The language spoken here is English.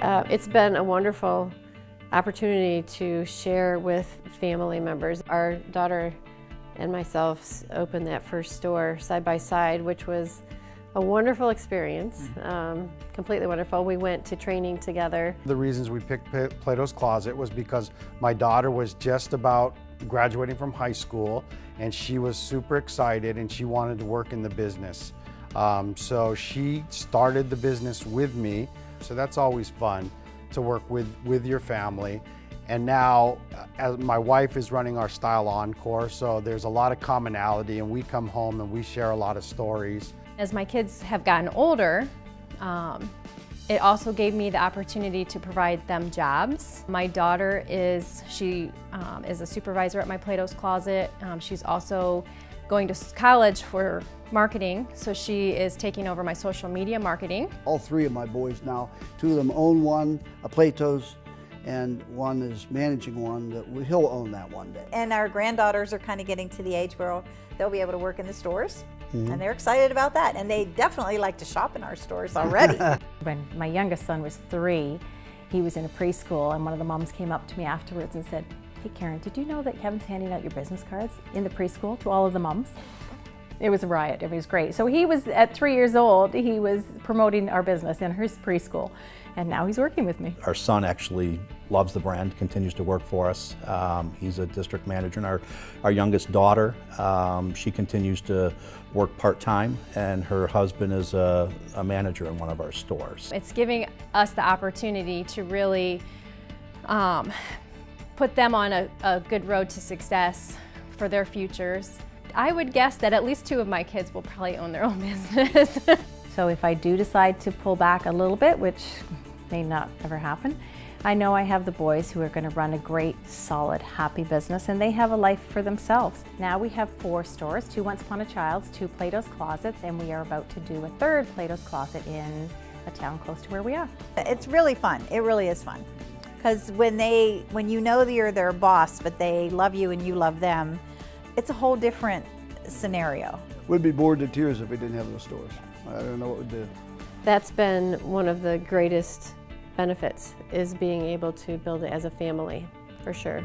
Uh, it's been a wonderful opportunity to share with family members. Our daughter and myself opened that first store side by side, which was a wonderful experience, um, completely wonderful. We went to training together. The reasons we picked Plato's Closet was because my daughter was just about graduating from high school and she was super excited and she wanted to work in the business. Um, so she started the business with me. So that's always fun to work with, with your family. And now, uh, as my wife is running our Style Encore, so there's a lot of commonality and we come home and we share a lot of stories. As my kids have gotten older, um, it also gave me the opportunity to provide them jobs. My daughter is, she um, is a supervisor at my Plato's Closet. Um, she's also going to college for marketing, so she is taking over my social media marketing. All three of my boys now, two of them own one, a Plato's, and one is managing one that he'll own that one day. And our granddaughters are kind of getting to the age where they'll be able to work in the stores. Mhm. And they're excited about that. And they definitely like to shop in our stores already. When my youngest son was three, he was in a preschool and one of the moms came up to me afterwards and said, hey Karen, did you know that Kevin's handing out your business cards in the preschool to all of the moms? It was a riot, it was great. So he was, at three years old, he was promoting our business in his preschool and now he's working with me. Our son actually loves the brand, continues to work for us. Um, he's a district manager. And our, our youngest daughter, um, she continues to work part-time and her husband is a, a manager in one of our stores. It's giving us the opportunity to really um, put them on a, a good road to success for their futures. I would guess that at least two of my kids will probably own their own business. So if I do decide to pull back a little bit, which may not ever happen, I know I have the boys who are going to run a great, solid, happy business and they have a life for themselves. Now we have four stores, two Once Upon a Child's, two Plato's Closets, and we are about to do a third Plato's Closet in a town close to where we are. it's really fun. It really is fun. Because when they, when you know that you're their boss, but they love you and you love them, it's a whole different scenario. We'd be bored to tears if we didn't have those stores. I don't know what we'd do. That's been one of the greatest benefits is being able to build it as a family, for sure.